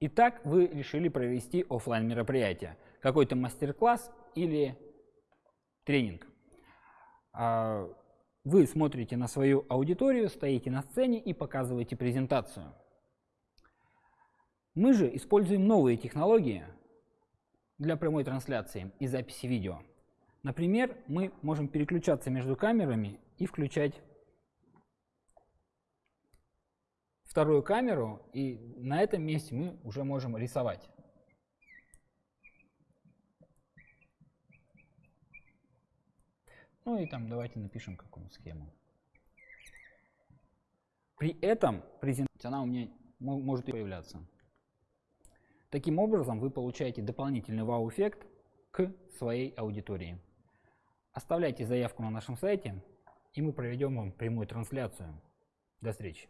Итак, вы решили провести офлайн мероприятие, какой-то мастер-класс или тренинг. А, вы смотрите на свою аудиторию, стоите на сцене и показываете презентацию. Мы же используем новые технологии для прямой трансляции и записи видео. Например, мы можем переключаться между камерами и включать вторую камеру, и на этом месте мы уже можем рисовать. Ну и там давайте напишем какую схему. При этом презентация, она у меня может появляться. Таким образом вы получаете дополнительный вау-эффект к своей аудитории. Оставляйте заявку на нашем сайте, и мы проведем вам прямую трансляцию. До встречи.